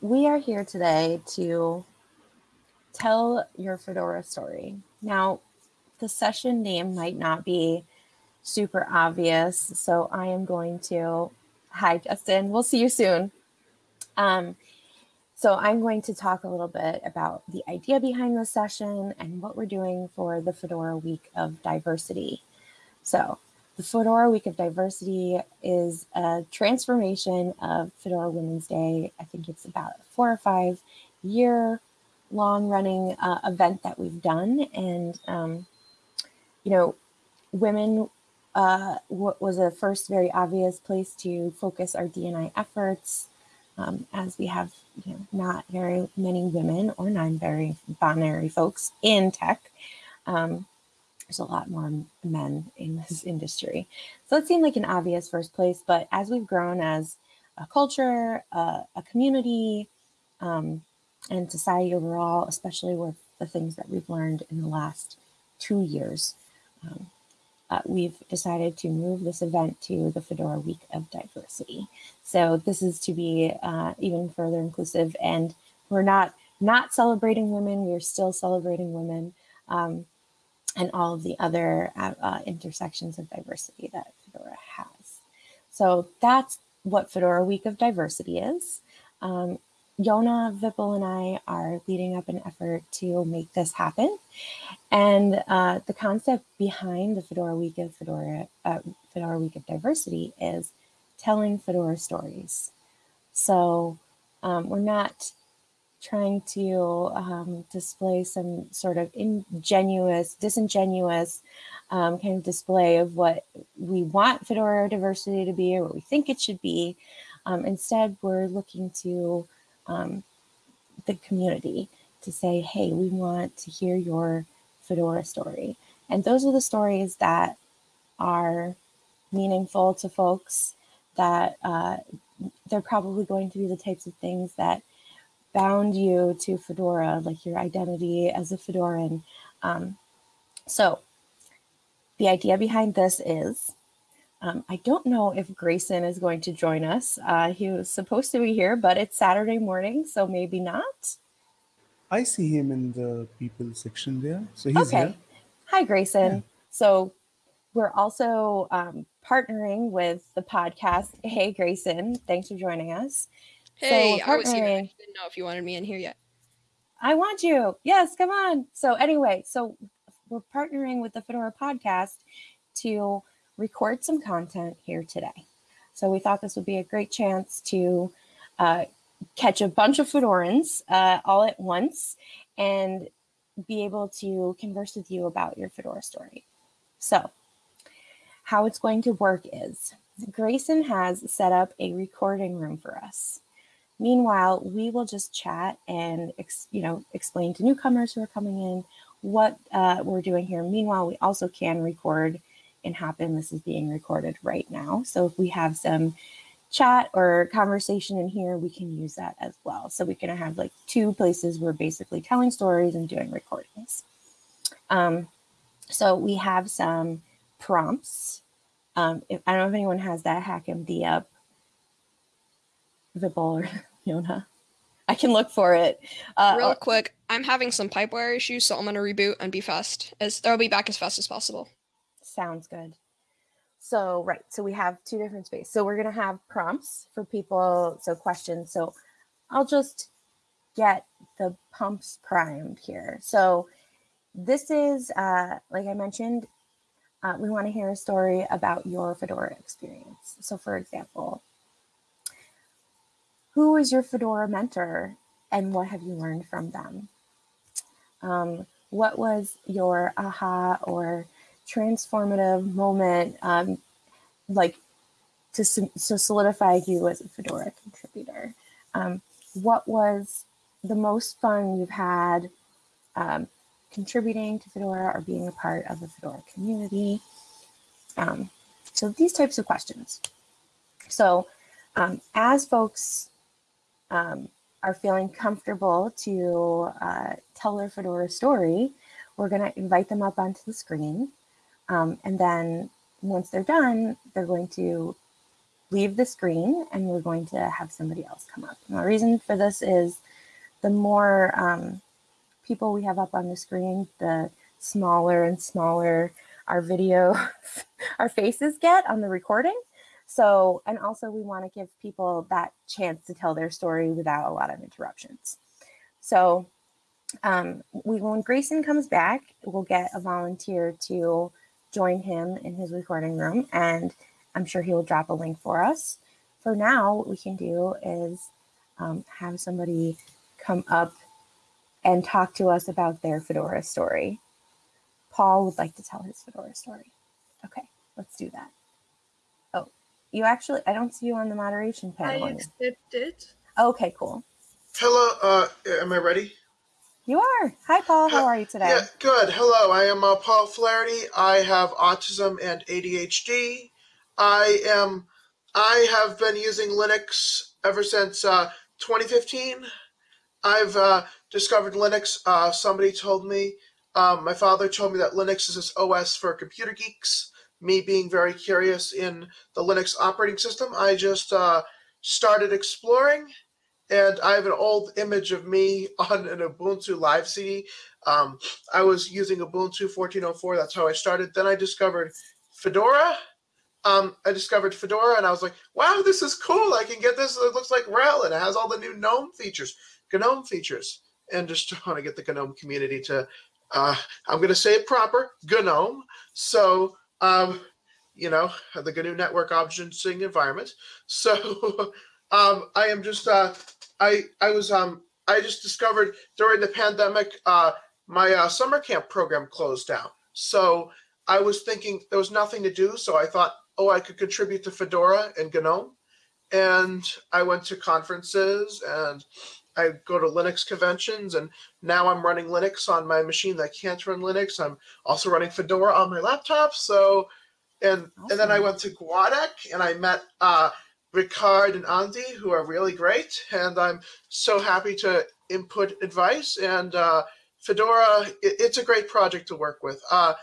we are here today to tell your Fedora story. Now, the session name might not be super obvious, so I am going to, hi Justin, we'll see you soon. Um, so I'm going to talk a little bit about the idea behind the session and what we're doing for the Fedora Week of Diversity. So the Fedora Week of Diversity is a transformation of Fedora Women's Day. I think it's about a four or five year long running uh, event that we've done. And, um, you know, women uh, was a first very obvious place to focus our DNI efforts um, as we have you know, not very many women or non-binary binary folks in tech. Um, there's a lot more men in this industry. So it seemed like an obvious first place, but as we've grown as a culture, a community, um, and society overall, especially with the things that we've learned in the last two years, um, uh, we've decided to move this event to the Fedora Week of Diversity. So this is to be uh, even further inclusive and we're not not celebrating women, we're still celebrating women. Um, and all of the other uh, uh, intersections of diversity that Fedora has. So that's what Fedora Week of Diversity is. Um, Jona, Vipul, and I are leading up an effort to make this happen. And uh, the concept behind the Fedora Week of Fedora, uh, Fedora Week of Diversity is telling Fedora stories. So um, we're not trying to um, display some sort of ingenuous, disingenuous um, kind of display of what we want Fedora diversity to be or what we think it should be. Um, instead, we're looking to um, the community to say, hey, we want to hear your Fedora story. And those are the stories that are meaningful to folks that uh, they're probably going to be the types of things that bound you to Fedora, like your identity as a Fedoran. Um, so the idea behind this is, um, I don't know if Grayson is going to join us. Uh, he was supposed to be here, but it's Saturday morning, so maybe not. I see him in the people section there. So he's okay. Here. Hi, Grayson. Yeah. So we're also um, partnering with the podcast. Hey, Grayson, thanks for joining us. Hey, so I was here. I didn't know if you wanted me in here yet. I want you. Yes, come on. So anyway, so we're partnering with the Fedora podcast to record some content here today. So we thought this would be a great chance to uh, catch a bunch of Fedorans uh, all at once and be able to converse with you about your Fedora story. So how it's going to work is Grayson has set up a recording room for us. Meanwhile, we will just chat and you know explain to newcomers who are coming in what uh, we're doing here. Meanwhile, we also can record and happen. This is being recorded right now. So if we have some chat or conversation in here, we can use that as well. So we can have like two places where basically telling stories and doing recordings. Um, so we have some prompts. Um, if, I don't know if anyone has that HackMD up Vipul or Jona. I can look for it. Uh, Real quick, I'm having some pipewire issues, so I'm gonna reboot and be fast. As I'll be back as fast as possible. Sounds good. So right, so we have two different spaces. So we're gonna have prompts for people, so questions. So I'll just get the pumps primed here. So this is, uh, like I mentioned, uh, we want to hear a story about your Fedora experience. So for example, who was your Fedora mentor and what have you learned from them? Um, what was your aha or transformative moment um, like to, to solidify you as a Fedora contributor? Um, what was the most fun you've had um, contributing to Fedora or being a part of the Fedora community? Um, so these types of questions. So um, as folks um, are feeling comfortable to uh, tell their Fedora story, we're going to invite them up onto the screen. Um, and then once they're done, they're going to leave the screen and we're going to have somebody else come up. And the reason for this is the more um, people we have up on the screen, the smaller and smaller our video, our faces get on the recording. So, and also we want to give people that chance to tell their story without a lot of interruptions. So um, we, when Grayson comes back, we'll get a volunteer to join him in his recording room and I'm sure he will drop a link for us. For now, what we can do is um, have somebody come up and talk to us about their Fedora story. Paul would like to tell his Fedora story. Okay, let's do that. You actually, I don't see you on the moderation panel. I accepted. Okay, cool. Hello, uh, am I ready? You are. Hi, Paul. How are you today? Yeah, good. Hello, I am uh, Paul Flaherty. I have autism and ADHD. I am. I have been using Linux ever since uh, 2015. I've uh, discovered Linux. Uh, somebody told me. Um, my father told me that Linux is this OS for computer geeks. Me being very curious in the Linux operating system, I just uh, started exploring, and I have an old image of me on an Ubuntu Live CD. Um, I was using Ubuntu 14.04. That's how I started. Then I discovered Fedora um, I discovered Fedora and I was like, wow, this is cool. I can get this. It looks like RHEL and it has all the new GNOME features, GNOME features. And just want to get the GNOME community to, uh, I'm going to say it proper, GNOME. So, um, you know, the GNU network objecting environment. So um, I am just, uh, I, I was, um, I just discovered during the pandemic, uh, my uh, summer camp program closed down. So I was thinking there was nothing to do. So I thought, oh, I could contribute to Fedora and GNOME. And I went to conferences and I go to Linux conventions and now I'm running Linux on my machine that can't run Linux. I'm also running Fedora on my laptop. So, and awesome. and then I went to Guadec and I met uh, Ricard and Andy, who are really great. And I'm so happy to input advice. And uh, Fedora, it, it's a great project to work with. Uh,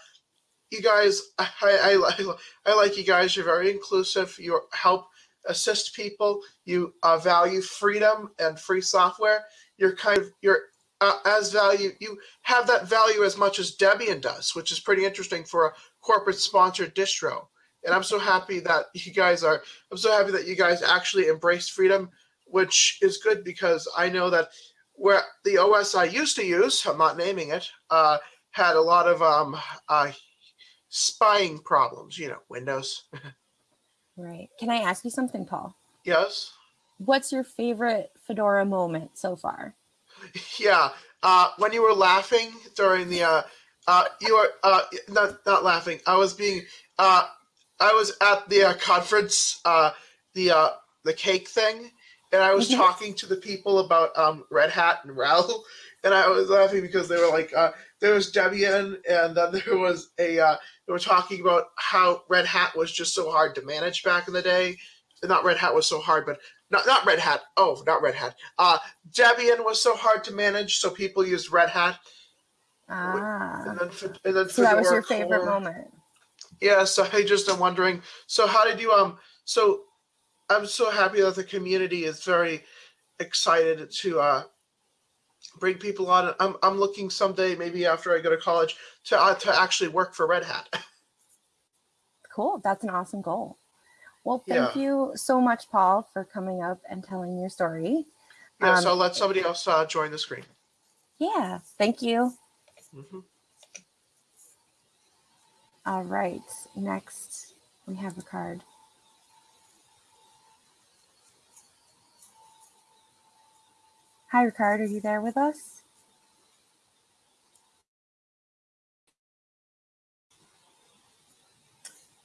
you guys, I, I, I like you guys. You're very inclusive. You help assist people. You uh, value freedom and free software. You're kind of you're uh, as value. You have that value as much as Debian does, which is pretty interesting for a corporate sponsored distro. And I'm so happy that you guys are. I'm so happy that you guys actually embrace freedom, which is good because I know that where the OS I used to use, I'm not naming it, uh, had a lot of um, uh, spying problems, you know, Windows. right. Can I ask you something, Paul? Yes. What's your favorite Fedora moment so far? Yeah. Uh, when you were laughing during the, uh, uh, you were uh, not not laughing. I was being, uh, I was at the uh, conference, uh, the uh, the cake thing, and I was mm-hmm. talking to the people about um, Red Hat and RHEL, and I was laughing because they were like, uh, there was Debian, and then there was a uh, they were talking about how Red Hat was just so hard to manage back in the day. Not Red Hat was so hard, but not not Red Hat. Oh, not Red Hat. Uh, Debian was so hard to manage, so people used Red Hat. Ah. And then, and then so that was your favorite moment. Yeah. So I just am wondering. So how did you um? So I'm so happy that the community is very excited to uh bring people on. I'm I'm looking someday, maybe after I go to college, to uh, to actually work for Red Hat. Cool. That's an awesome goal. Well, thank yeah. you so much, Paul, for coming up and telling your story. Yeah, um, so I'll let somebody else uh, join the screen. Yeah, thank you. Mm-hmm. All right, next we have Ricard. Hi, Ricard. Are you there with us?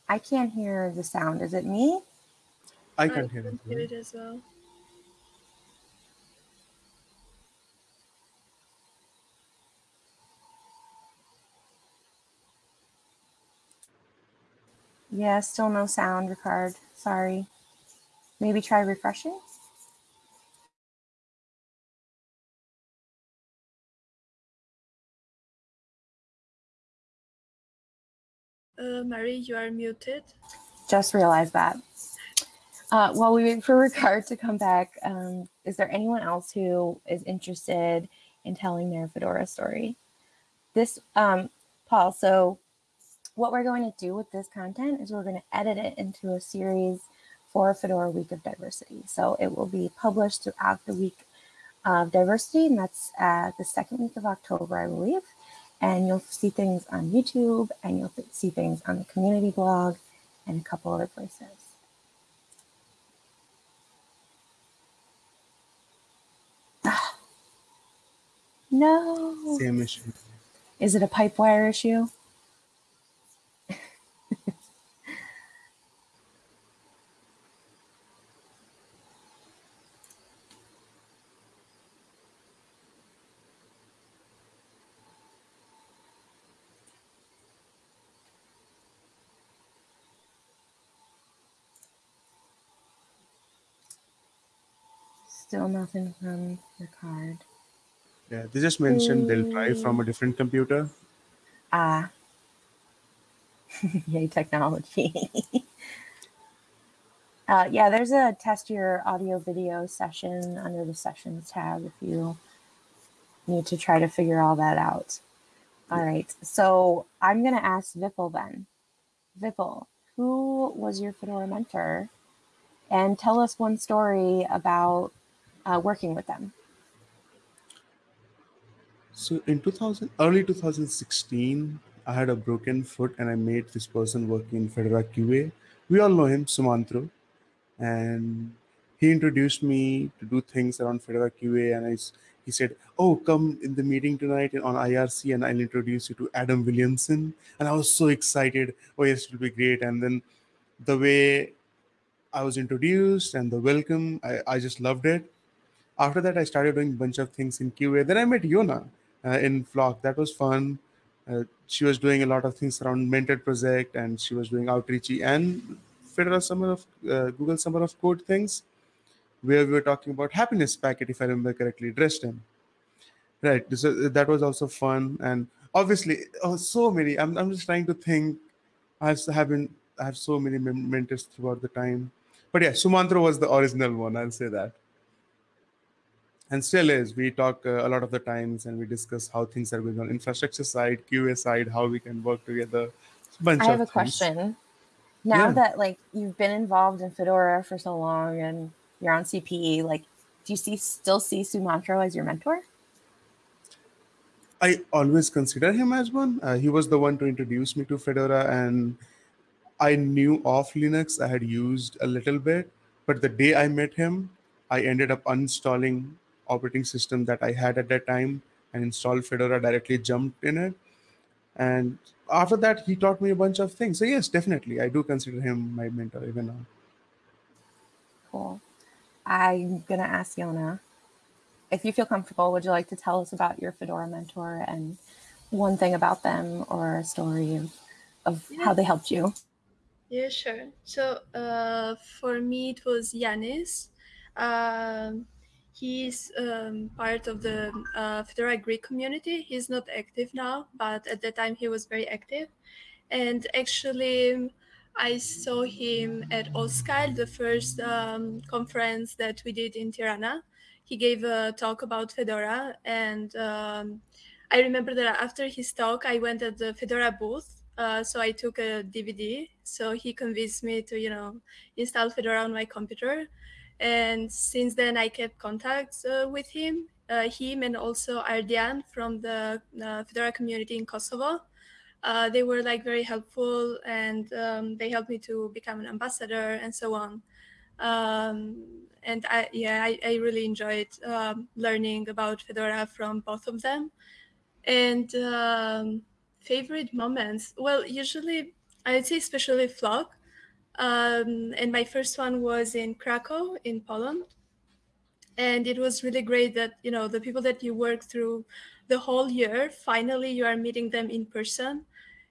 I can't hear the sound. Is it me? I can hear it. Hear it as well. Yeah, still no sound, Ricard. Sorry. Maybe try refreshing? Mary, you are muted. Just realized that. Uh, while we wait for Ricard to come back, um, is there anyone else who is interested in telling their Fedora story? This, um, Paul, so what we're going to do with this content is we're going to edit it into a series for Fedora Week of Diversity. So it will be published throughout the week of diversity, and that's uh, the second week of October, I believe. And you'll see things on YouTube, and you'll see things on the community blog, and a couple other places. No. Same issue. Is it a PipeWire issue? Still nothing from your card. Yeah, they just mentioned they'll try from a different computer. Ah. Yay, technology. uh, yeah, there's a test your audio video session under the sessions tab if you need to try to figure all that out. All right, so I'm going to ask Vipul then. Vipul, who was your Fedora mentor? And tell us one story about uh, working with them. So in 2000, early 2016, I had a broken foot and I made this person working in Fedora QA. We all know him, Sumantro, and he introduced me to do things around Fedora QA. And I, he said, "Oh, come in the meeting tonight on IRC, and I'll introduce you to Adam Williamson." And I was so excited. Oh yes, it will be great. And then the way I was introduced and the welcome, I, I just loved it. After that, I started doing a bunch of things in QA. Then I met Jona uh, in Flock. That was fun. Uh, she was doing a lot of things around Mentored Project, and she was doing outreachy and Federal Summer of uh, Google Summer of Code things, where we were talking about happiness packet, if I remember correctly, Dresden. Right. So that was also fun, and obviously, oh, so many. I'm I'm just trying to think. I've having I have so many mentors throughout the time, but yeah, Sumantro was the original one. I'll say that and still is. We talk uh, a lot of the times and we discuss how things are going on infrastructure side, QA side, how we can work together. I have a things. question. Now yeah. that like you've been involved in Fedora for so long and you're on CPE, like do you see still see Sumantro as your mentor? I always consider him as one. Uh, he was the one to introduce me to Fedora, and I knew of Linux. I had used a little bit, but the day I met him, I ended up uninstalling operating system that I had at that time and installed Fedora directly jumped in it. And after that, he taught me a bunch of things. So yes, definitely, I do consider him my mentor even now. Cool. I'm gonna ask Jona, if you feel comfortable, would you like to tell us about your Fedora mentor and one thing about them or a story of, of yeah. how they helped you? Yeah, sure. So uh, for me, it was Yanis. Um, He's um, part of the uh, Fedora Greek community. He's not active now, but at the time he was very active. And actually, I saw him at OSCAL, the first um, conference that we did in Tirana. He gave a talk about Fedora, and um, I remember that after his talk, I went at the Fedora booth. Uh, so I took a DVD. So he convinced me to, you know, install Fedora on my computer. And since then, I kept contacts uh, with him, uh, him and also Ardian from the uh, Fedora community in Kosovo. They were like very helpful and um, they helped me to become an ambassador and so on. Um, and I, yeah, I, I really enjoyed um, learning about Fedora from both of them. And um, favorite moments, well, usually I'd say especially Flock um, and my first one was in Krakow in Poland. And it was really great that, you know, the people that you work through the whole year, finally you are meeting them in person.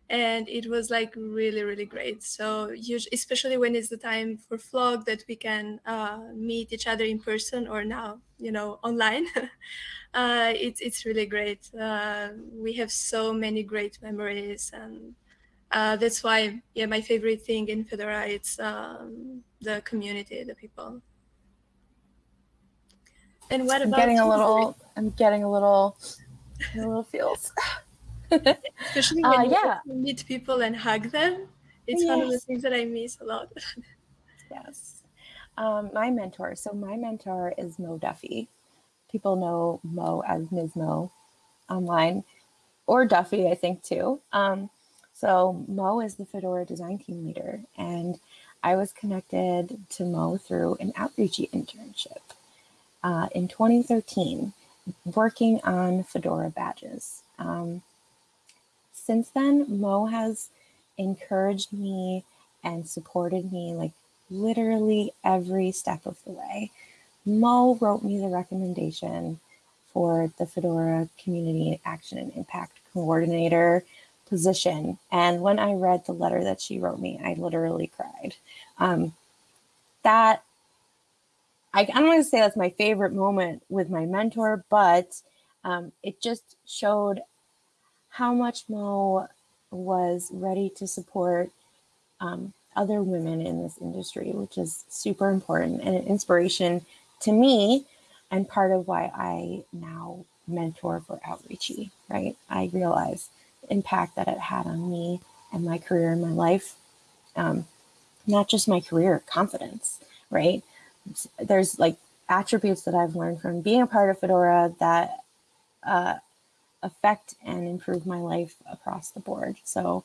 And it was like really, really great. So usually, especially when it's the time for Flock that we can uh, meet each other in person or now, you know, online. uh, it's, it's really great. Uh, we have so many great memories and uh, that's why yeah my favorite thing in fedora it's um, the community the people and what I'm about getting a little. I'm getting a little. A little feels. especially Uh, when you yeah. meet people and hug them it's one of the things that i miss a lot Yes. Um, my mentor. So my mentor is Mo Duffy. People know Mo as mizmo online, or Duffy, I think too. Um, so Mo is the Fedora design team leader, and I was connected to Mo through an outreachy internship uh, in 2013, working on Fedora badges. Um, since then, Mo has encouraged me and supported me like literally every step of the way. Mo wrote me the recommendation for the Fedora Community Action and Impact Coordinator position. And when I read the letter that she wrote me, I literally cried. Um, that, I, I don't want to say that's my favorite moment with my mentor, but um, it just showed how much Mo was ready to support um, other women in this industry, which is super important and an inspiration to me, and part of why I now mentor for Outreachy, right? I realize impact that it had on me and my career and my life, um, not just my career, confidence, right? There's like attributes that I've learned from being a part of Fedora that uh, affect and improve my life across the board. So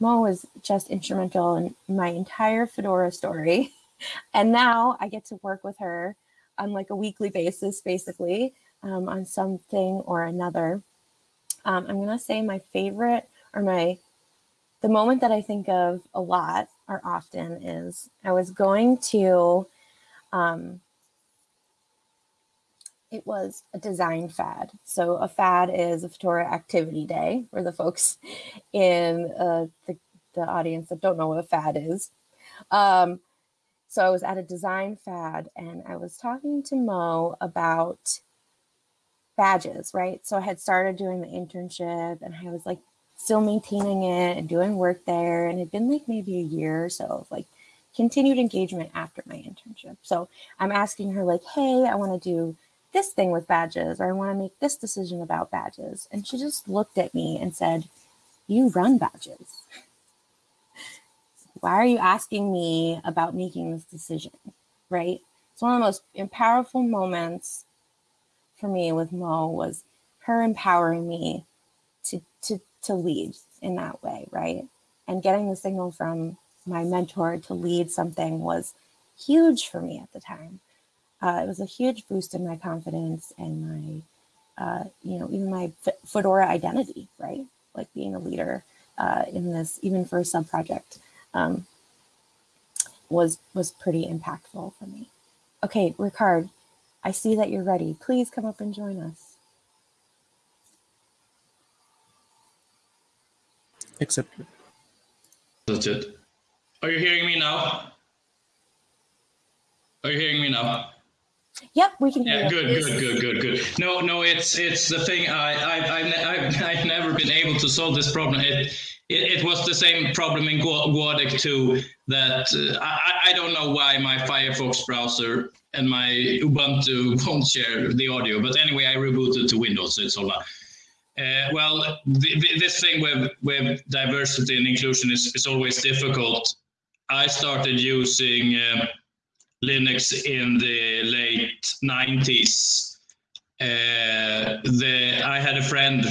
Mo was just instrumental in my entire Fedora story. And now I get to work with her on like a weekly basis, basically, um, on something or another. Um, I'm gonna say my favorite or my the moment that I think of a lot or often is I was going to um, it was a design fad. So a fad is a Fedora activity day for the folks in uh, the, the audience that don't know what a fad is. Um, so I was at a design fad and I was talking to Mo about badges, right? So I had started doing the internship and I was like still maintaining it and doing work there. And it'd been like maybe a year or so of like continued engagement after my internship. So I'm asking her like, hey, I want to do this thing with badges or I want to make this decision about badges. And she just looked at me and said, You run badges. Why are you asking me about making this decision? Right? It's one of the most powerful moments for me with Mo was her empowering me to to to lead in that way, right? And getting the signal from my mentor to lead something was huge for me at the time uh, it was a huge boost in my confidence and my, uh, you know, even my Fedora identity, right? Like being a leader uh, in this, even for a sub project, um, was was pretty impactful for me. Okay, Ricard, I see that you're ready. Please come up and join us. Accepted. That's it. Are you hearing me now? Are you hearing me now? Yep, we can hear Yeah, you. good, good, good, good, good. No, no, it's it's the thing. I I've I've, ne- I've, I've never been able to solve this problem. It it, it was the same problem in Gua- Guadec too. That uh, I I don't know why my Firefox browser and my Ubuntu won't share the audio. But anyway, I rebooted to Windows, so it's all right. Uh, well, the, the, this thing with with diversity and inclusion is, is always difficult. I started using. Uh, Linux in the late 90s. Uh, the I had a friend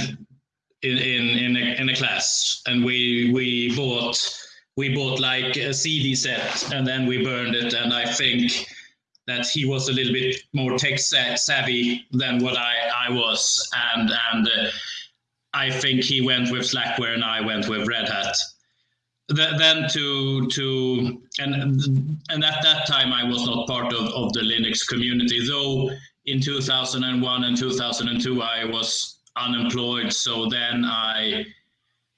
in in in a, in a class, and we we bought we bought like a CD set, and then we burned it. And I think that he was a little bit more tech savvy than what I I was, and and uh, I think he went with Slackware, and I went with Red Hat then to to and and at that time I was not part of, of the Linux community though in 2001 and 2002 I was unemployed so then I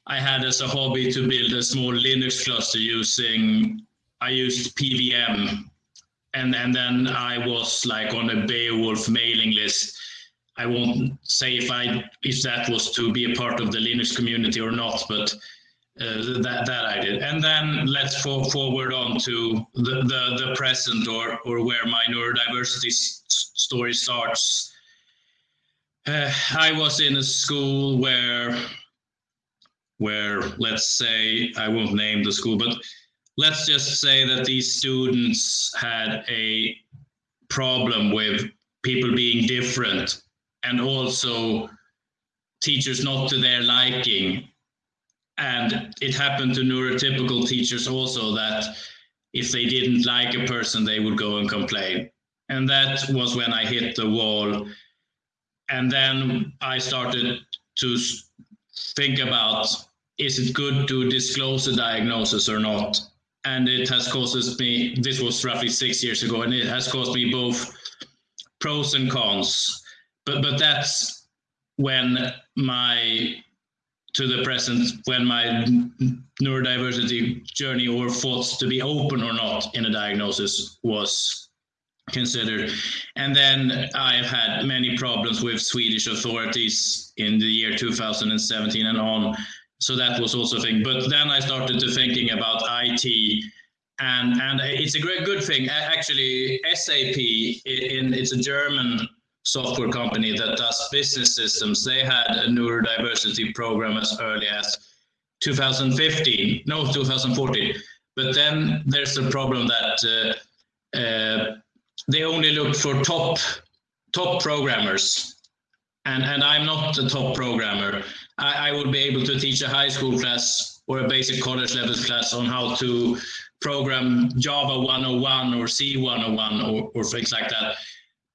I had as a hobby to build a small Linux cluster using I used PVM and and then I was like on a Beowulf mailing list. I won't say if I if that was to be a part of the Linux community or not but uh, that that I did, and then let's for, forward on to the, the the present or or where my neurodiversity story starts. Uh, I was in a school where where let's say I won't name the school, but let's just say that these students had a problem with people being different and also teachers not to their liking and it happened to neurotypical teachers also that if they didn't like a person they would go and complain. And that was when i hit the wall. And then i started to think about is it good to disclose a diagnosis or not? And it has caused me this was roughly six years ago and it has caused me both pros and cons. But but that's when my to the present when my neurodiversity journey or thoughts to be open or not in a diagnosis was considered. And then i've had many problems with swedish authorities in the year 2017 and on. So that was also a thing. But then i started to thinking about it and and it's a great good thing. Actually sap in it's a german software company that does business systems. They had a neurodiversity program as early as 2015 no 2014 but then there's the problem that uh, uh, they only look for top top programmers. And and i'm not a top programmer. I, I would be able to teach a high school class or a basic college level class on how to program java 101 or c 101 or, or things like that.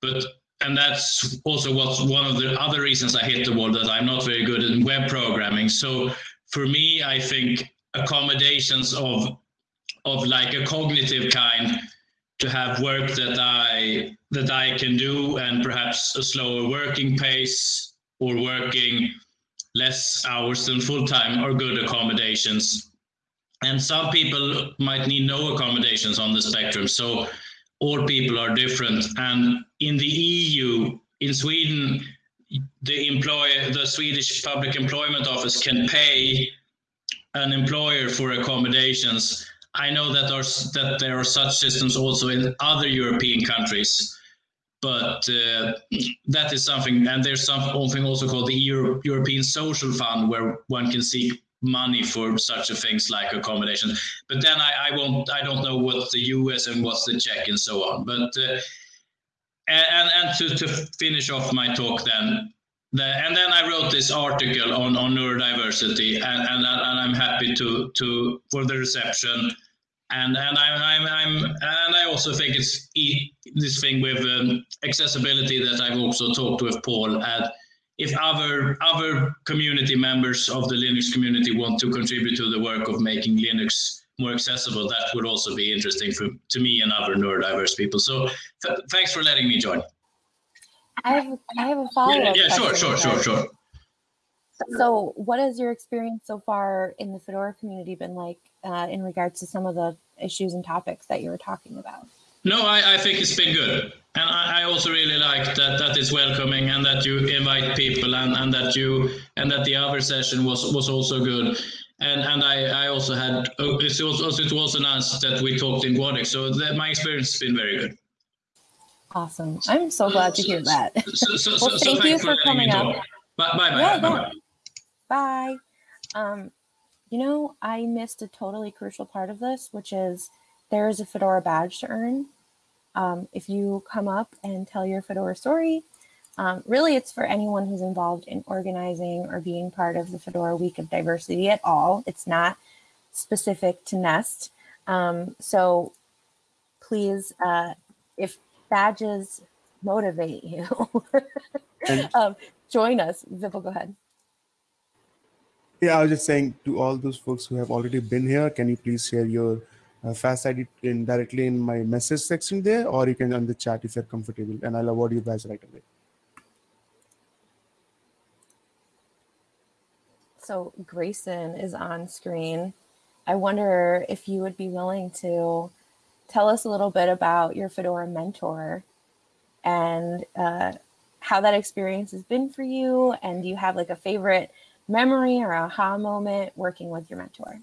But and that's also what's one of the other reasons i hit the wall that i'm not very good in web programming so for me i think accommodations of of like a cognitive kind to have work that I that I can do and perhaps a slower working pace or working less hours than full time are good accommodations. And some people might need no accommodations on the spectrum. So all people are different. And in the EU, in Sweden, the employer, the Swedish Public Employment Office can pay an employer for accommodations. I know that there's that there are such systems also in other European countries, but uh, that is something. And there's something also called the Euro- European Social Fund, where one can seek money for such things like accommodation. But then I, I won't. I don't know what the US and what's the Czech and so on. But uh, and and to, to finish off my talk then the, and then I wrote this article on, on neurodiversity, and, and, and I'm happy to to for the reception, and and I'm I'm, I'm and I also think it's e- this thing with um, accessibility that I've also talked with Paul. And if other other community members of the Linux community want to contribute to the work of making Linux more accessible, that would also be interesting for to me and other neurodiverse people. So th- thanks for letting me join. I have I have a follow Yeah, yeah, sure, sure, sure, sure. So, what has your experience so far in the Fedora community been like uh, in regards to some of the issues and topics that you were talking about? No, I, I think it's been good. And I, I also really like that that is welcoming and that you invite people and, and that you and that the other session was was also good. And and I, I also had oh, it's also it was announced that we talked in Guadec, so that my experience has been very good. Awesome. I'm so glad to hear that. So, so, Well, so, so thank you for coming up. Bye bye bye. Yeah, bye, bye. Bye. Um, you know, I missed a totally crucial part of this, which is there is a Fedora badge to earn. Um, if you come up and tell your Fedora story, um, really it's for anyone who's involved in organizing or being part of the Fedora Week of Diversity at all. It's not specific to Nest. Um, so please, uh, if badges motivate you, um, join us. Vipul, go ahead. Yeah, I was just saying to all those folks who have already been here, can you please share your uh, FAS ID in directly in my message section there, or you can on the chat if you're comfortable, and I'll award you badge right away. So Grayson is on screen. I wonder if you would be willing to tell us a little bit about your Fedora mentor and uh, how that experience has been for you. And do you have like a favorite memory or aha moment working with your mentor?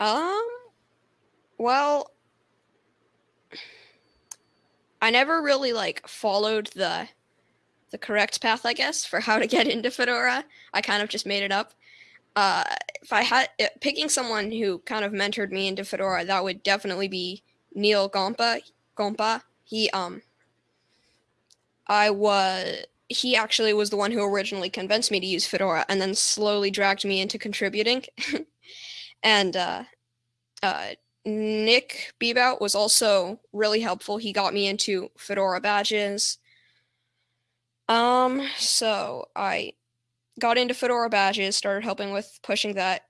Um, well, I never really like followed the the correct path, I guess, for how to get into Fedora. I kind of just made it up. Uh, if I had uh, picking someone who kind of mentored me into Fedora, that would definitely be Neal Gompa. Gompa. He um, I was he actually was the one who originally convinced me to use Fedora, and then slowly dragged me into contributing. and uh, uh, Nick Bebout was also really helpful. He got me into Fedora badges. Um, so I got into Fedora badges, started helping with pushing that,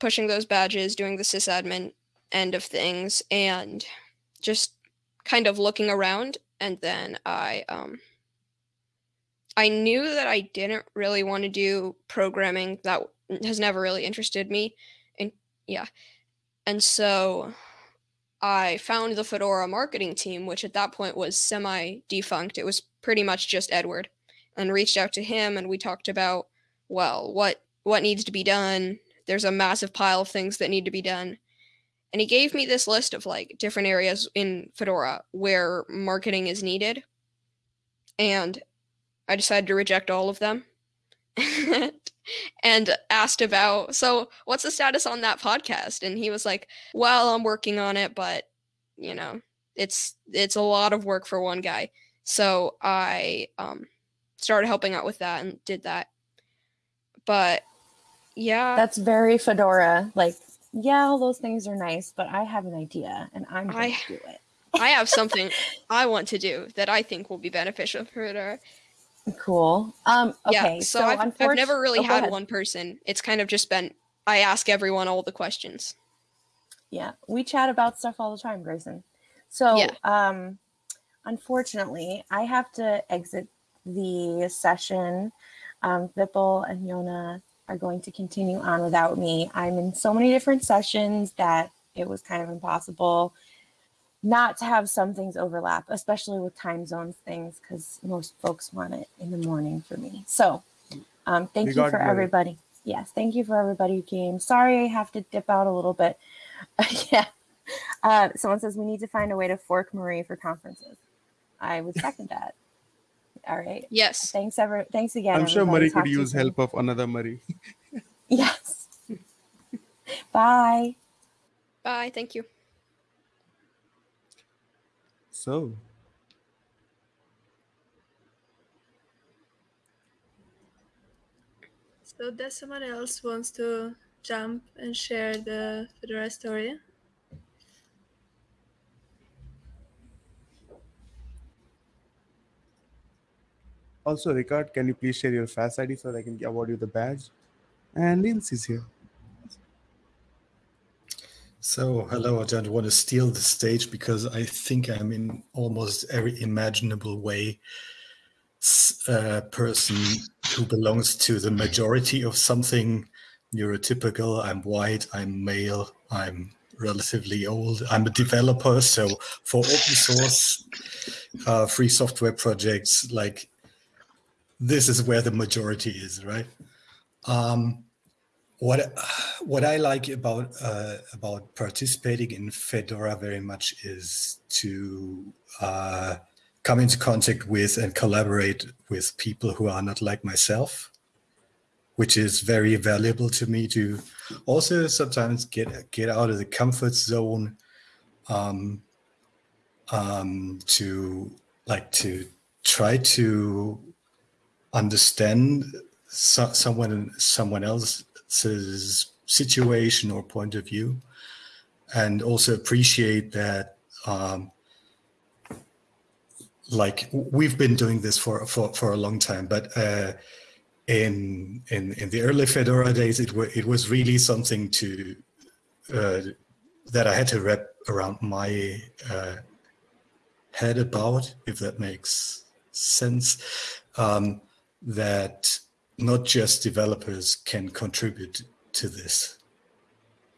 pushing those badges, doing the sysadmin end of things, and just kind of looking around. And then I, um, I knew that I didn't really want to do programming. That has never really interested me. And yeah. And so I found the Fedora marketing team, which at that point was semi defunct. It was pretty much just Edward, and reached out to him and we talked about, well, what what needs to be done. There's a massive pile of things that need to be done. And he gave me this list of like different areas in Fedora where marketing is needed. And I decided to reject all of them and asked about, so what's the status on that podcast? And he was like, well, I'm working on it, but you know, it's it's a lot of work for one guy. So I um started helping out with that and did that. But yeah, That's very Fedora. Like, yeah, all those things are nice, but I have an idea and I'm going I- to do it. I have something I want to do that I think will be beneficial for Fedora. Cool. Um, okay. yeah, so, I've, I've never really oh, had one person. It's kind of just been I ask everyone all the questions. Yeah, we chat about stuff all the time, Grayson. So, Yeah. um, unfortunately, I have to exit the session. Um, Vipul and Jona are going to continue on without me. I'm in so many different sessions that it was kind of impossible not to have some things overlap, especially with time zones things, because most folks want it in the morning for me. So, um, thank You you for it, everybody. Yes, thank you for everybody who came. Sorry I have to dip out a little bit. yeah. Uh, someone says we need to find a way to fork Marie for conferences. I would second that. All right. Yes. Thanks ever. Thanks again. I'm sure everybody. Marie could use help of another Marie. Yes. Bye. Bye. Thank you. So, So does someone else wants to jump and share the Fedora story? Also, Ricard, can you please share your FAS ID so that I can award you the badge? And Lindsay's here. So, hello, I don't want to steal the stage because I think I'm in almost every imaginable way a person who belongs to the majority of something neurotypical. I'm white, I'm male, I'm relatively old, I'm a developer. So, for open source uh, free software projects, like this is where the majority is, right? Um, what what I like about uh, about participating in Fedora very much is to uh, come into contact with and collaborate with people who are not like myself, which is very valuable to me to also sometimes get get out of the comfort zone, um, um, to like to try to understand so, someone someone else's situation or point of view and also appreciate that um, like we've been doing this for for, for a long time but uh, in in in the early fedora days it was it was really something to uh, that i had to wrap around my uh, head about if that makes sense. Um, that not just developers can contribute to this.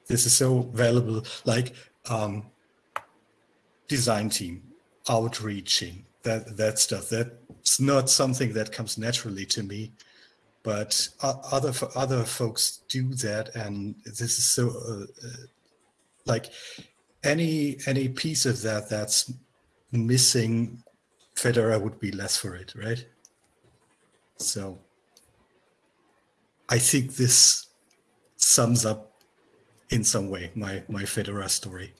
This is so valuable, like um, design team, outreaching, that that stuff. That's not something that comes naturally to me, but other other folks do that, and this is so uh, uh, like any any piece of that that's missing, Fedora would be less for it, right? So I think this sums up in some way my my Fedora story.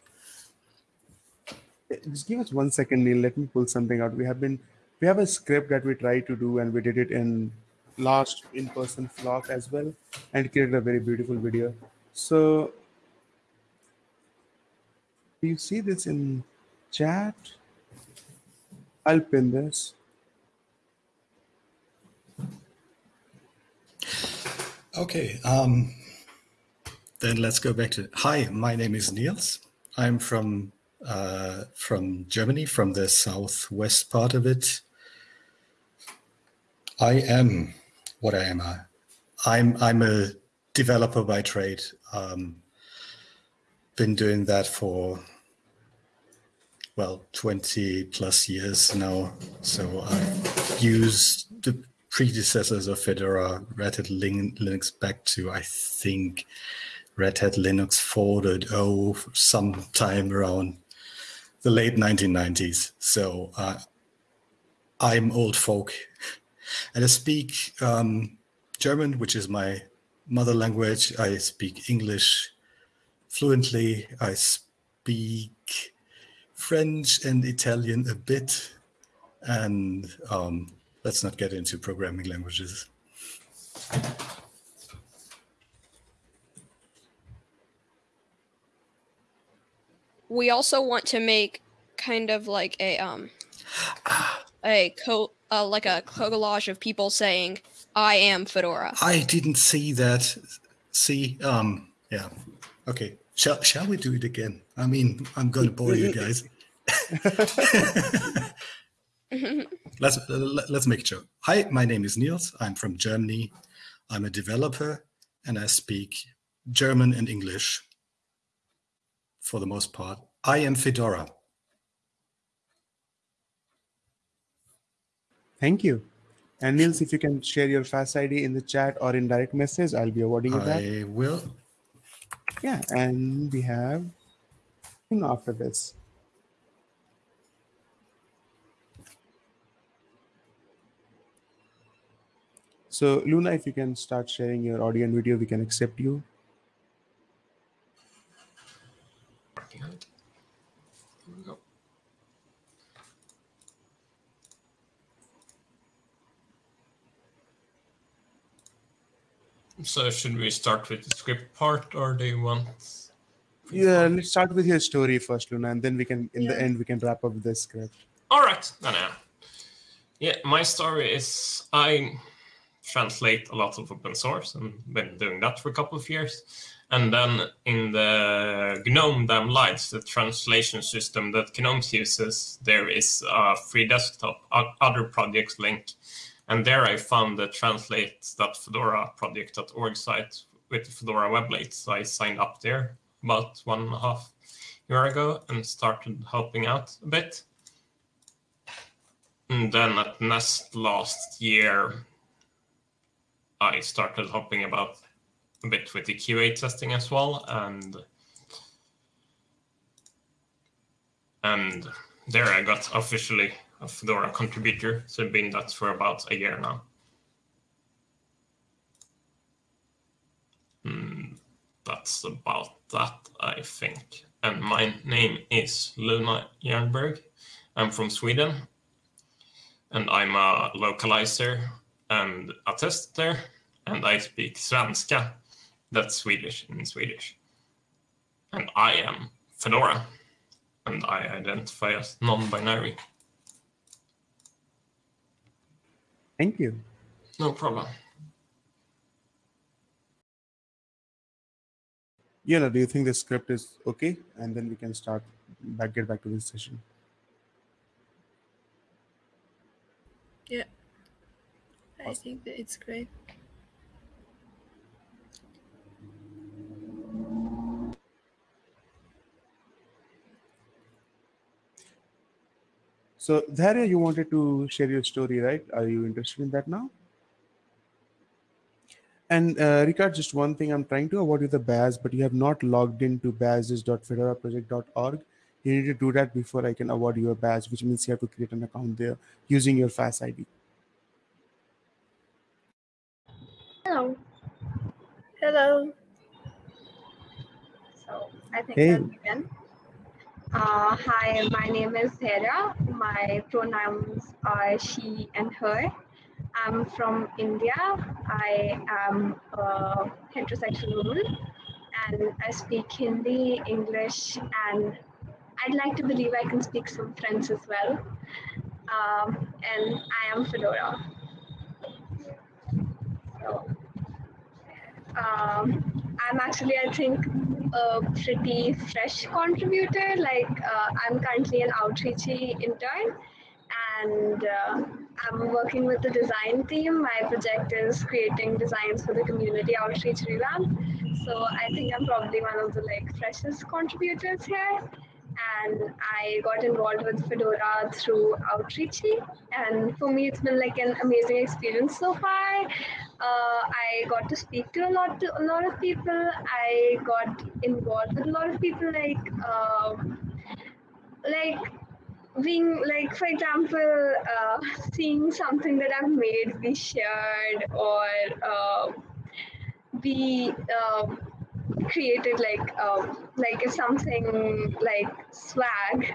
Eh, just give us one second, Neil. Let me pull something out. We have been, we have a script that we try to do, and we did it in last in-person flock as well, and created a very beautiful video. So, do you see this in chat? I'll pin this. Okay, um, then let's go back to. Hi, my name is Niels. I'm from uh, from Germany, from the southwest part of it. I am what I am. I, I'm I'm a developer by trade. Um, been doing that for well 20 plus years now. So I've used the predecessors of Fedora, Red Hat Linux back to I think Red Hat Linux 4.0 sometime around the late 1990s. So uh, I'm old folk. And I speak um, German, which is my mother language. I speak English fluently. I speak French and Italian a bit. And um, let's not get into programming languages. we also want to make kind of like a um a co uh, like a collage of people saying I am Fedora. I didn't see that. See, um, yeah. Okay. Shall shall we do it again? I mean, I'm going to bore you guys. let's let- let's make a joke. Hi, my name is Niels. I'm from Germany. I'm a developer, and I speak German and English for the most part. I am Fedora. Thank you. And Niels, if you can share your FAS ID in the chat or in direct message, I'll be awarding you that. I will. Yeah, and we have after this. So Luna, if you can start sharing your audio and video, we can accept you. working on it. Here we go. So should we start with the script part or do you want? Yeah, let's start with your story first, Luna, and then we can, in the end, we can wrap up with the script. All right. No, no. Yeah, my story is I translate a lot of open source and been doing that for a couple of years. And then in the GNOME Damned Lies, the translation system that GNOME uses, there is a free desktop other projects link. And there I found the translate.fedora project.org site with Fedora Weblate. So I signed up there about one and a half year ago and started helping out a bit. And then at Nest last year, I started hopping about a bit with the QA testing as well, and and there I got officially a Fedora contributor. So I've been that for about a year now. Hmm, that's about that, I think. And my name is Luna Jernberg. I'm from Sweden and I'm a localizer and a tester, and I speak svenska. That's Swedish in Swedish. And I am Fedora, and I identify as non-binary. Thank you. No problem. Yana, do you think the script is okay? And then we can start back, get back to this session. I think that it's great. So, Dharya, you wanted to share your story, right? Are you interested in that now? And uh, Ricard, just one thing, I'm trying to award you the badge, but you have not logged into badges.fedoraproject.org. You need to do that before I can award you a badge, which means you have to create an account there using your FAS ID. Hello. Hello. So I think Hey. I'll begin. Uh, hi, my name is Hera. My pronouns are she and her. I'm from India. I am a heterosexual woman and I speak Hindi, English, and I'd like to believe I can speak some French as well. Um, and I am Fedora. So, um, I'm actually, I think, a pretty fresh contributor. Like, uh, I'm currently an outreachy intern, and uh, I'm working with the design team. My project is creating designs for the community outreach revamp. So I think I'm probably one of the like freshest contributors here. And I got involved with Fedora through Outreachy, and for me, it's been like an amazing experience so far. Uh, I got to speak to a lot to a lot of people. I got involved with a lot of people, like um, like being like for example uh, seeing something that i've made be shared or uh, be um, created like um, like if something like swag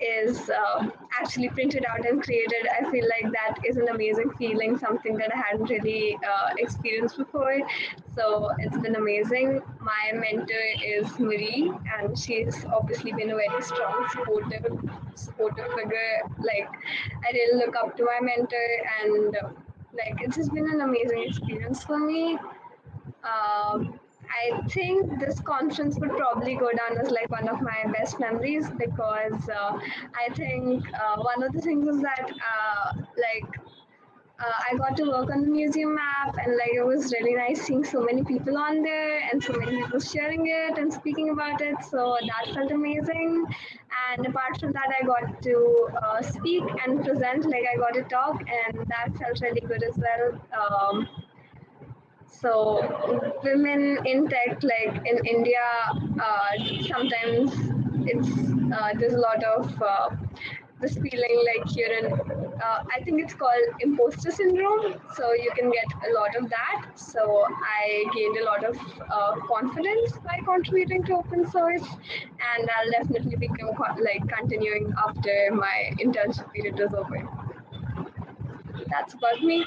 is uh, actually printed out and created i feel like that is an amazing feeling something that i hadn't really uh, experienced before. So it's been amazing. My mentor is marie and she's obviously been a very strong supportive supportive figure. Like i really look up to my mentor and like it's just been an amazing experience for me. Um, I think this conference would probably go down as like one of my best memories because uh, I think uh, one of the things is that uh, like uh, I got to work on the museum map and like it was really nice seeing so many people on there and so many people sharing it and speaking about it. So that felt amazing. And apart from that, I got to uh, speak and present, like I got to talk, and that felt really good as well. Um, so women in tech like in india uh, sometimes it's uh, there's a lot of uh, this feeling like you're in uh, i think it's called imposter syndrome. So you can get a lot of that. So i gained a lot of uh, confidence by contributing to open source. And i'll definitely co- like continuing after my internship period is over. That's about me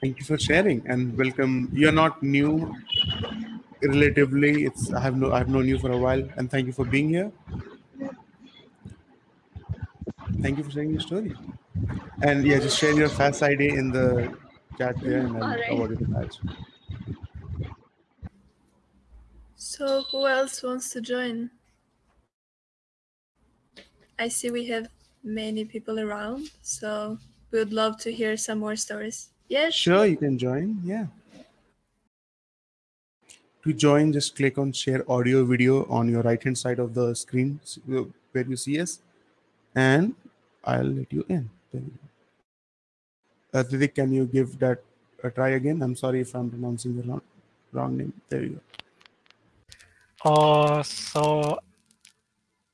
Thank you for sharing and welcome. You're not new relatively. It's I have no I've known you for a while and thank you for being here. Thank you for sharing your story. And yeah, just share your FAS ID in the chat there and I'll right. award you the badge. So who else wants to join? I see we have many people around, so we would love to hear some more stories. Yes. Sure, you can join. Yeah. To join, just click on share audio video on your right hand side of the screen uh, where you see us, and I'll let you in. There. Uh, Didik, can you give that a try again? I'm sorry if I'm pronouncing the wrong, wrong name. There you go. Oh, so,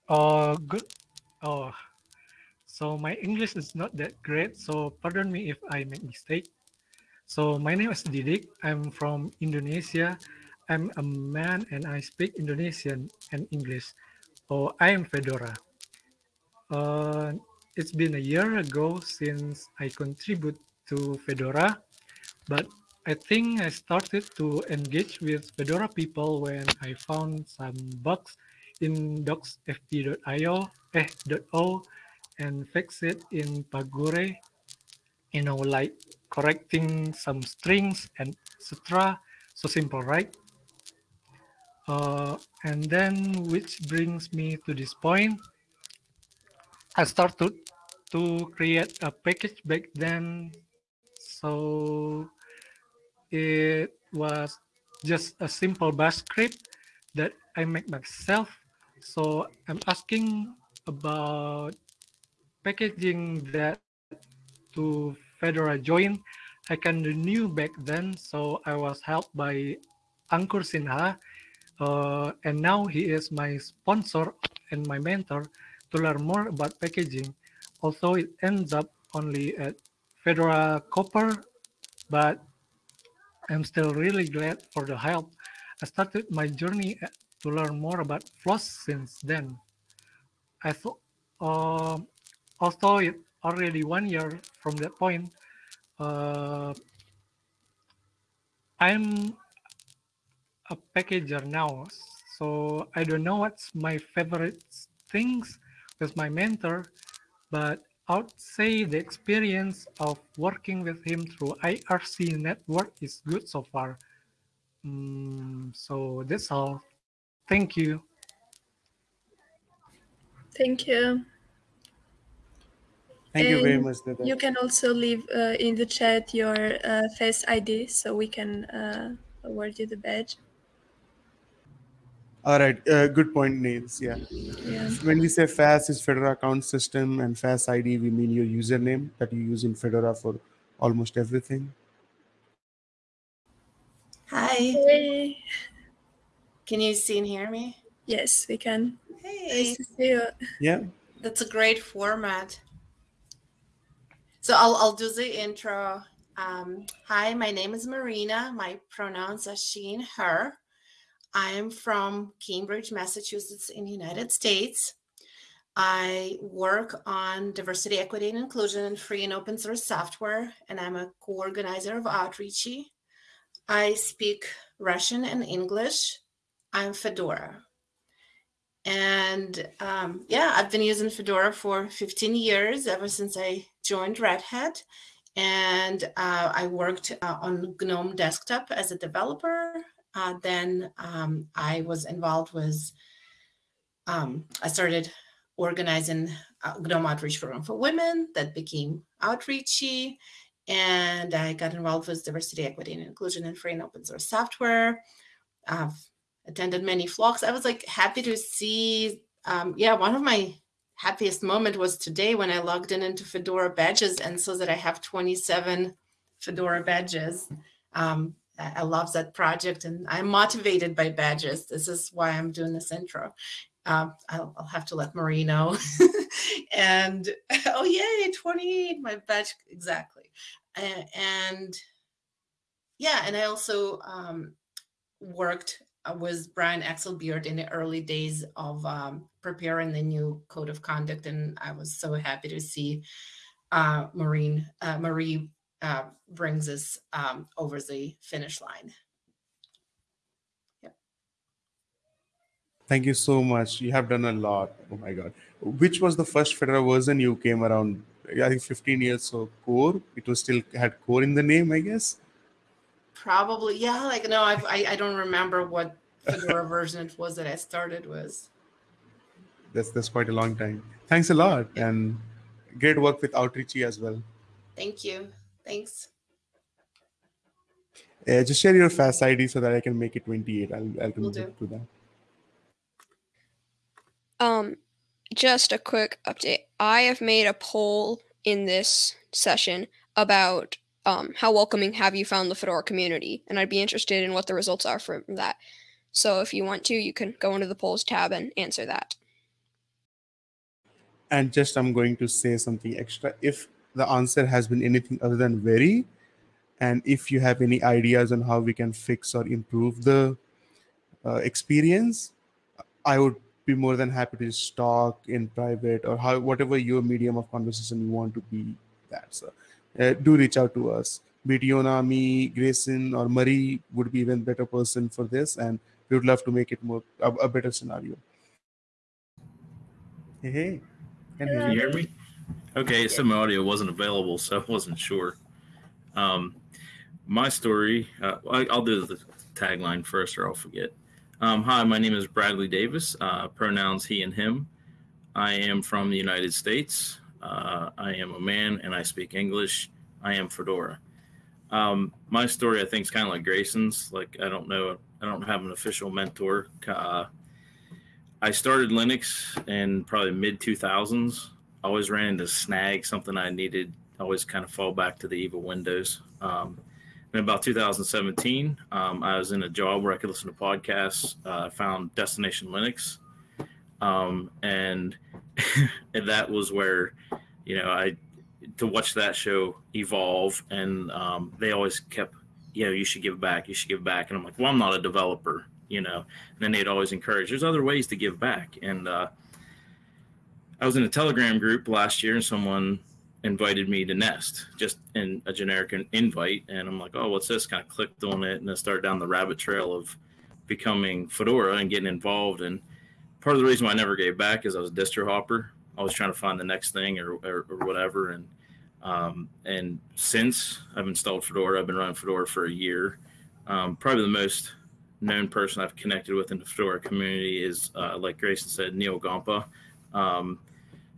oh, good. Oh, so my English is not that great, so pardon me if I make mistake. So my name is Didik. I'm from Indonesia. I'm a man and I speak Indonesian and English. Oh, I am Fedora. Uh, it's been a year ago since I contribute to Fedora, but I think I started to engage with Fedora people when I found some bugs in docsfp.io eh, .o and fix it in Pagure. You know, like correcting some strings and etc. So simple, right? Uh, and then, which brings me to this point. I started to create a package back then. So it was just a simple bash script that I make myself. So I'm asking about packaging that to Fedora join I can renew back then, so I was helped by Ankur Sinha, uh, and now he is my sponsor and my mentor to learn more about packaging. Although it ends up only at Fedora Copr, but I'm still really glad for the help. I started my journey to learn more about floss since then. I thought, uh, although it already one year from that point, uh, I'm a packager now, so I don't know what's my favorite things with my mentor, but I'd say the experience of working with him through IRC network is good so far. Mm, so that's all. Thank you. Thank you. Thank you very much, Dada. You can also leave uh, in the chat your uh, FAS ID so we can uh, award you the badge. All right, uh, good point, Niels. Yeah. Yeah. When we say FAS is Fedora account system and FAS ID, we mean your username that you use in Fedora for almost everything. Hi. Hey. Can you see and hear me? Yes, we can. Hey. Nice to see you. Yeah. That's a great format. So I'll, I'll do the intro. Um, hi, my name is Marina. My pronouns are she and her. I am from Cambridge, Massachusetts in the United States. I work on diversity, equity, and inclusion in free and open source software, and I'm a co-organizer of Outreachy. I speak Russian and English. I'm Fedora. And um, yeah, I've been using Fedora for 15 years, ever since I joined Red Hat. And uh, I worked uh, on GNOME Desktop as a developer. Uh, then um, I was involved with, um, I started organizing uh, GNOME Outreach Program for Women that became Outreachy. And I got involved with diversity, equity, and inclusion in free and open source software. I've attended many flocks. I was like happy to see. Um, yeah, one of my happiest moment was today when I logged in into Fedora badges and saw that I have 27 Fedora badges. Um, I love that project and I'm motivated by badges. This is why I'm doing this intro. Um, I'll, I'll have to let Marie know. and oh yay, 28, my badge exactly. And yeah, and I also um, worked with Brian Exelbierd in the early days of um, preparing the new code of conduct, and I was so happy to see uh, Maureen uh, Marie uh, brings us um, over the finish line. Thank you so much. You have done a lot. Oh my God. Which was the first Fedora version you came around? I think 15 years so core. It was still had core in the name, I guess. Probably, yeah. Like no, I've, I I don't remember what Fedora version it was that I started with. That's that's quite a long time. Thanks a lot, and great work with Outreachy as well. Thank you. Thanks. Uh, just share your FAS ID so that I can make it 28. I'll I'll Will to that. Um, just a quick update. I have made a poll in this session about um, how welcoming have you found the Fedora community, and I'd be interested in what the results are from that. So if you want to, you can go into the polls tab and answer that. And just I'm going to say something extra. If the answer has been anything other than very, and if you have any ideas on how we can fix or improve the uh, experience, I would be more than happy to just talk in private or how whatever your medium of conversation you want to be that. So uh, do reach out to us. Be it Jona, me, Grayson, or Marie would be even better person for this, and we would love to make it more a, a better scenario. Hey, hey. Can hear Can you you. hear me? Okay, some audio wasn't available, so I wasn't sure. Um, my story, uh, I, I'll do the tagline first or I'll forget. Um, hi, my name is Bradley Davis, uh, pronouns he and him. I am from the United States. Uh, I am a man and I speak English. I am Fedora. Um, my story, I think, is kind of like Grayson's. Like, I don't know, I don't have an official mentor. Uh, I started Linux in probably mid 2000s. Always ran into snag, something I needed. Always kind of fall back to the evil Windows. Um, in about 2017, um, I was in a job where I could listen to podcasts. Uh, I found Destination Linux, um, and, and that was where, you know, I to watch that show evolve, and um, they always kept, you know, you should give back, you should give back, and I'm like, well, I'm not a developer, you know. And then they'd always encourage, there's other ways to give back, and uh, I was in a Telegram group last year, and someone invited me to Nest, just in a generic invite, and I'm like, oh, what's this? Kind of clicked on it, and then started down the rabbit trail of becoming Fedora and getting involved. And part of the reason why I never gave back is I was a distro hopper. I was trying to find the next thing or, or, or whatever. And um, and since I've installed Fedora, I've been running Fedora for a year. Um, probably the most known person I've connected with in the Fedora community is, uh, like Grayson said, Neal Gompa. Um,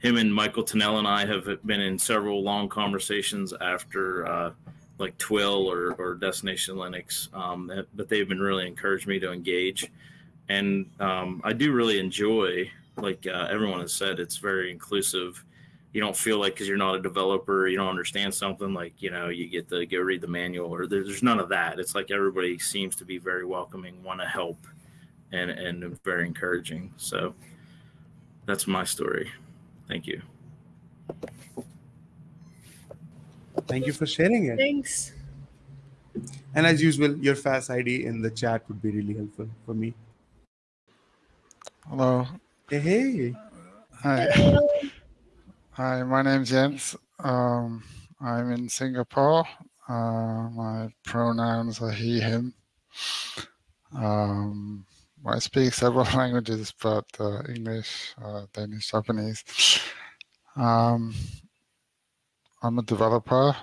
him and Michael Tunnell and I have been in several long conversations after uh, like TWIL or, or Destination Linux, um, but they've been really encouraged me to engage. And um, I do really enjoy, like uh, everyone has said, it's very inclusive. You don't feel like because you're not a developer, you don't understand something like, you know, you get to go read the manual or there's none of that. It's like everybody seems to be very welcoming, want to help, and, and very encouraging. So that's my story. Thank you. Thank you for sharing it. Thanks. And as usual, your FAS ID in the chat would be really helpful for me. Hello. Hey. hey. Hi. Hello. Hi, my name's Jens. Um, I'm in Singapore. Uh, my pronouns are he, him. Um, I speak several languages, but uh, English, uh, Danish, Japanese. Um, I'm a developer,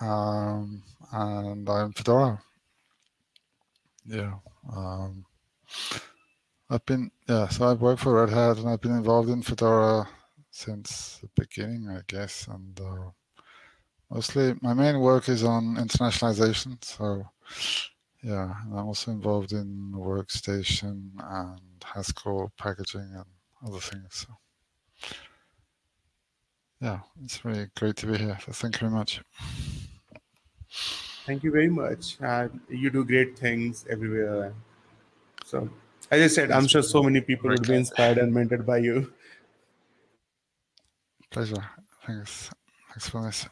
um, and I'm Fedora. Yeah. Um, I've been, yeah, so I've worked for Red Hat, and I've been involved in Fedora since the beginning, I guess. And uh, mostly my main work is on internationalization. So yeah, I'm also involved in workstation and Haskell packaging and other things. So yeah, it's really great to be here. So thank you very much. Thank you very much. Uh, you do great things everywhere. So as I said, I'm sure so many people would be inspired and mentored by you. Pleasure. Thanks. Thanks for this.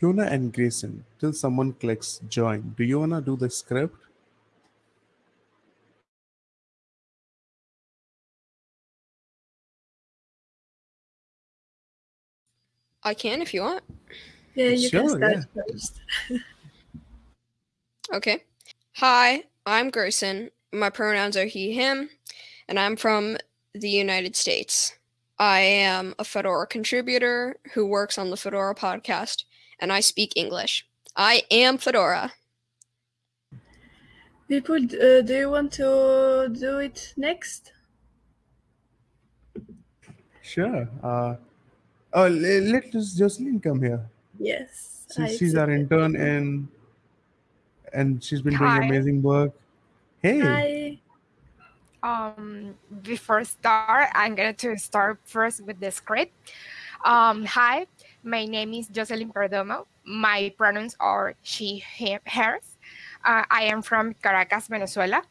Hyuna and Grayson, till someone clicks join, do you want to do the script? I can if you want. Yeah, you Sure, can start yeah. first. Okay. Hi, I'm Gerson. My pronouns are he, him, and I'm from the United States. I am a Fedora contributor who works on the Fedora podcast, and I speak English. I am Fedora. People, uh, do you want to do it next? Sure. Uh, oh, let us Jocelyn come here. Yes. Since I she's our intern and and she's been doing amazing work. Hey. Hi. um before start i'm going to start first with the script. Um hi my name is jocelyn perdomo. My pronouns are she him hers. Uh, i am from caracas venezuela.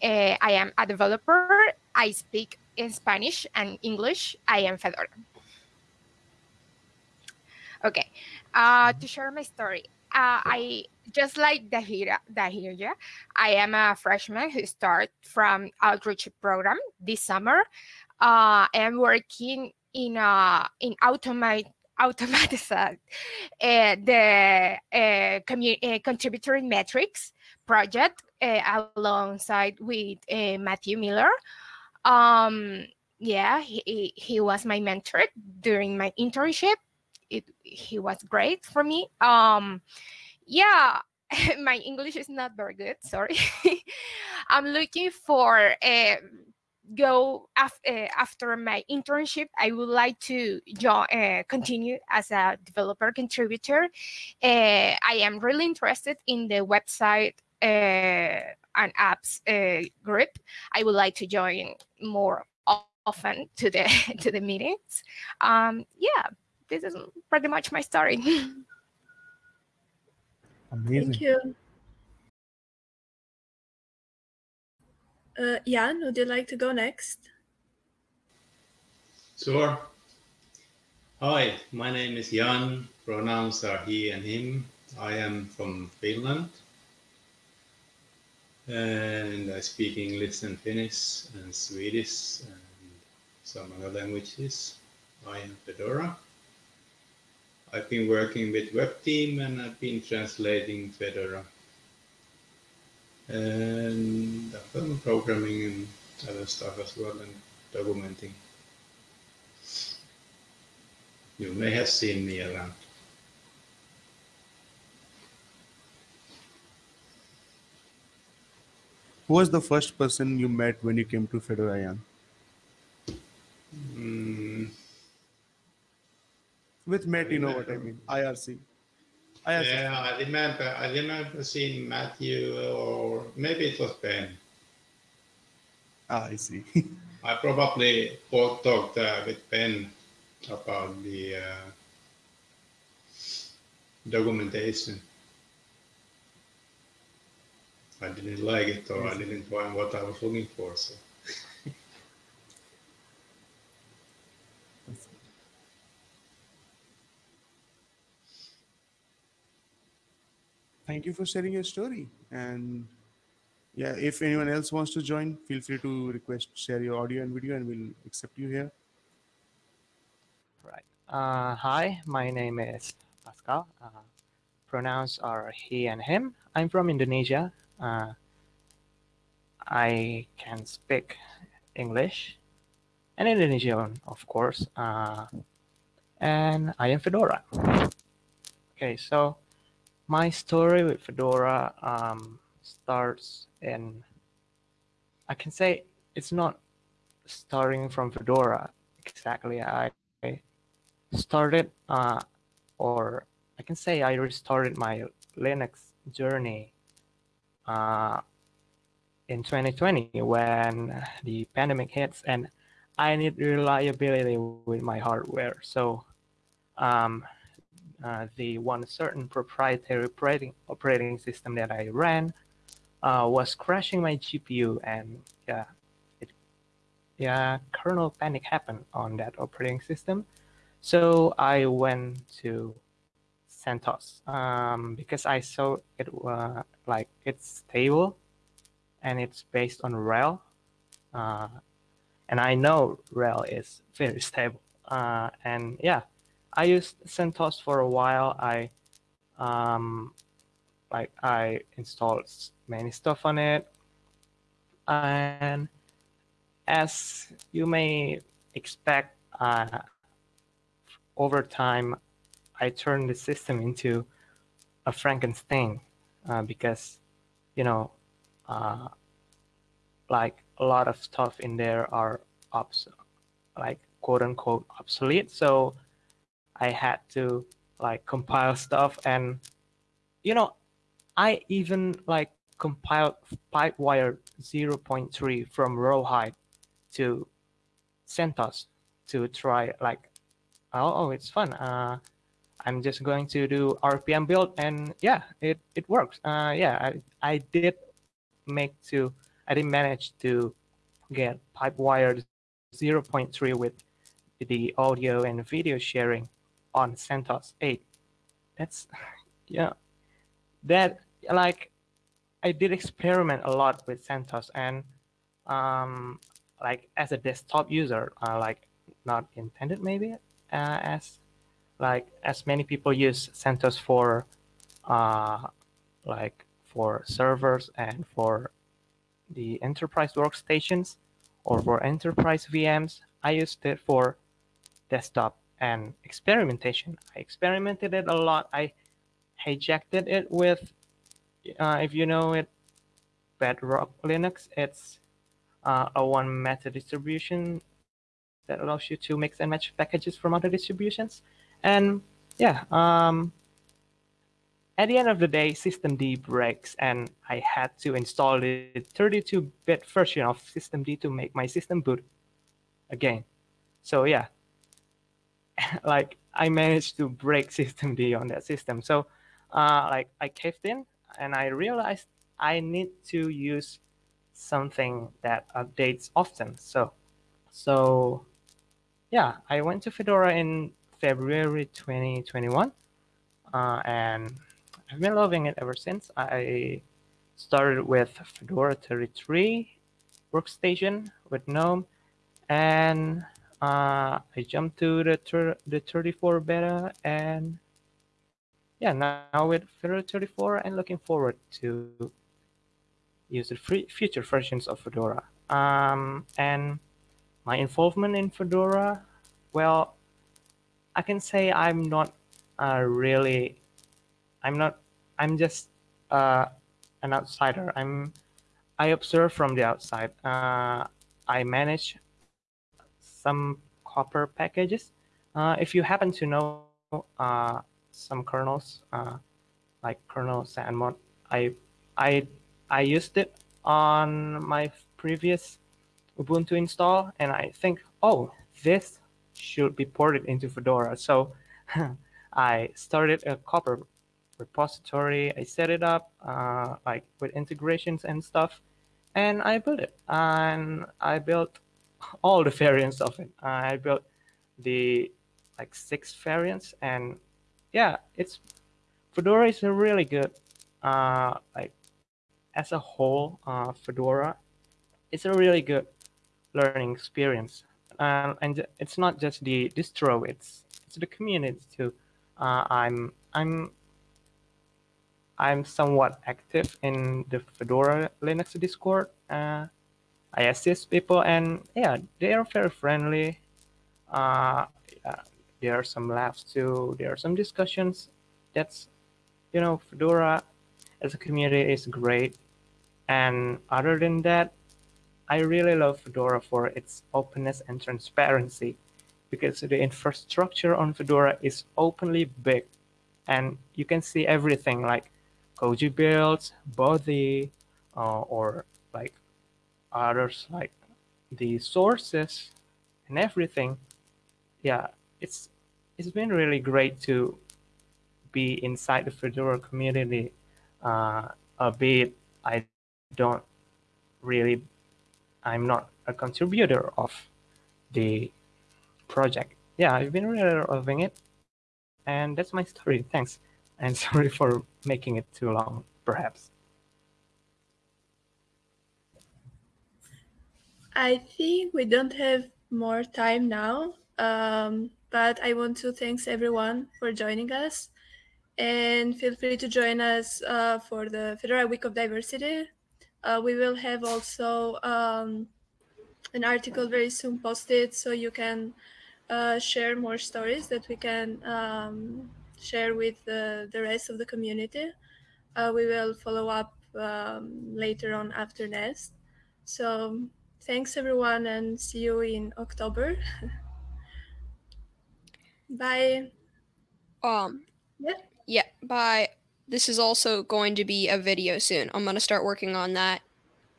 Uh, i am a developer. I speak in spanish and english. I am fedora. Okay. Uh to share my story uh, I just like Dahira, Dahirja, I am a freshman who started from outreach program this summer. Uh, I am working in a in automate automatize uh, the uh, uh, contributory metrics project uh, alongside with uh, Matthew Miller. Um, yeah, he- he was my mentor during my internship. It, he was great for me. Um, yeah, my English is not very good. Sorry. I'm looking for a go af- uh, after my internship. I would like to uh, continue as a developer contributor. Uh, I am really interested in the website uh, and apps uh, group. I would like to join more often to the to the meetings. Um, yeah, this is pretty much my story. Amazing. Thank you. Uh, Jan, would you like to go next? Sure. Hi, my name is Jan. Pronouns are he and him. I am from Finland. And I speak English and Finnish and Swedish and some other languages. I am Fedora. I've been working with web team and I've been translating Fedora. And I've done programming and other stuff as well and documenting. You may have seen me around. Who was the first person you met when you came to Fedora? Mm, With Matt, you know what I mean. IRC. IRC. yeah, I remember. I remember seeing Matthew, or maybe it was Ben. Ah, I see. I probably both talked uh, with Ben about the uh, documentation. I didn't like it, or I didn't find what I was looking for. So. Thank you for sharing your story. And yeah, if anyone else wants to join, feel free to request share your audio and video, and we'll accept you here. Right. Uh, hi, my name is Pascal. Uh, pronouns are he and him. I'm from Indonesia. Uh, I can speak English and Indonesian, of course. Uh, and I am Fedora. Okay, so my story with Fedora um, starts in, I can say it's not starting from Fedora exactly. I started, uh, or I can say I restarted my Linux journey uh, in 2020 when the pandemic hits and I need reliability with my hardware. So um, the one certain proprietary operating, operating system that I ran uh, was crashing my GPU and yeah, it, yeah, kernel panic happened on that operating system. So I went to CentOS um, because I saw it uh, like it's stable and it's based on RHEL. Uh, and I know RHEL is very stable. Uh, and yeah, I used CentOS for a while. I um, like I installed many stuff on it. And as you may expect, uh, over time, I turned the system into a Frankenstein uh, because, you know, uh, like a lot of stuff in there are obs like quote unquote obsolete. So I had to like compile stuff and, you know, I even like compiled Pipewire 0.3 from Rawhide to CentOS to try like, oh, oh it's fun. Uh, I'm just going to do RPM build and yeah, it, it works. Uh, yeah, I, I did make to, I didn't manage to get Pipewire 0.3 with the audio and video sharing on CentOS 8. That's, yeah, that like, I did experiment a lot with CentOS and um, like as a desktop user, uh, like not intended maybe uh, as like as many people use CentOS for uh, like for servers and for the enterprise workstations or for enterprise VMs. I used it for desktop and experimentation. I experimented it a lot. I hijacked it with, uh, if you know it, Bedrock Linux. It's uh, a one meta distribution that allows you to mix and match packages from other distributions. And yeah, um, at the end of the day, systemd breaks and I had to install the 32-bit version of systemd to make my system boot again. So yeah, like I managed to break system systemd on that system. So uh, like I caved in and I realized I need to use something that updates often. So, so yeah, I went to Fedora in February 2021, uh, and I've been loving it ever since. I started with Fedora 33 workstation with GNOME, and uh, I jumped to the the 34 beta, and yeah, now with Fedora 34, I'm looking forward to use the free future versions of Fedora. Um, and my involvement in Fedora, well, I can say I'm not uh, really, I'm not, I'm just uh, an outsider. I'm, I observe from the outside. Uh, I manage some Copr packages. Uh, if you happen to know uh, some kernels, uh, like kernel XanMod, I, I I used it on my previous Ubuntu install, and I think, oh, this should be ported into Fedora. So I started a Copr repository. I set it up uh, like with integrations and stuff, and I built it. And I built all the variants of it. I built the like six variants, and yeah, it's Fedora is a really good uh, like as a whole, uh, Fedora It's a really good learning experience. Uh, and it's not just the distro, it's, it's the community too. Uh, I'm, I'm, I'm somewhat active in the Fedora Linux Discord. Uh, I assist people and yeah, they are very friendly. Uh, there are some laughs too. There are some discussions. That's, you know, Fedora as a community is great. And other than that, I really love Fedora for its openness and transparency because the infrastructure on Fedora is openly big and you can see everything like Koji builds, Bodhi, uh, or like others like the sources and everything. Yeah, it's it's been really great to be inside the Fedora community, uh, a bit I don't really, I'm not a contributor of the project. Yeah, I've been really loving it. And that's my story. Thanks. And sorry for making it too long, perhaps. I think we don't have more time now, um, but I want to thanks everyone for joining us. And feel free to join us uh, for the Fedora Week of Diversity uh, we will have also um, an article very soon posted so you can uh, share more stories that we can um, share with the rest of the community. Uh, we will follow up um, later on after Nest. So thanks everyone and see you in October. bye. Um, yeah. Yeah, bye this is also going to be a video soon. I'm going to start working on that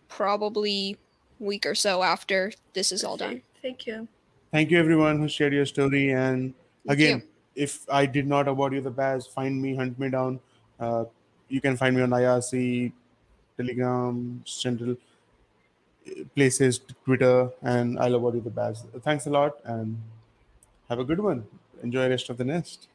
probably week or so after this is all done. Thank you. Thank you everyone who shared your story. And again, if I did not award you the badge, find me, hunt me down. Uh, you can find me on IRC, Telegram, Central places, Twitter, and I'll award you the badge. Thanks a lot and have a good one. Enjoy the rest of the nest.